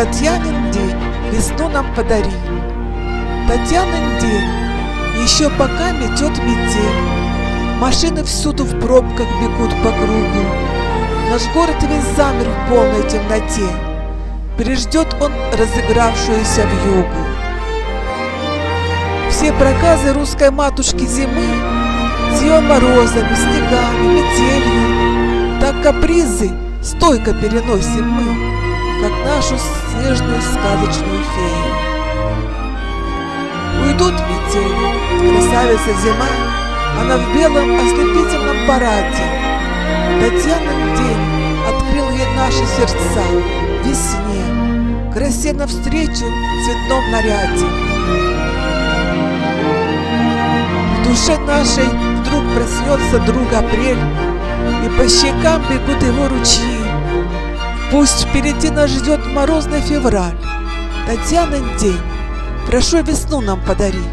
Татьянин день, весну нам подари. Татьянин день, еще пока метет метель. Машины всюду в пробках бегут по кругу. Наш город весь замер в полной темноте. Переждет он разыгравшуюся в югу. Все проказы русской матушки зимы С ее морозами, снегами, метелью Так капризы стойко переносим мы Как нашу снежную сказочную фею. Уйдут метели, красавица зима Она в белом ослепительном параде. Татьянин день открыл ей наши сердца Весне, красе навстречу в цветном наряде. Душе нашей вдруг проснется друг апрель, И по щекам бегут его ручьи. Пусть впереди нас ждет морозный февраль, Татьянин день, прошу весну нам подари.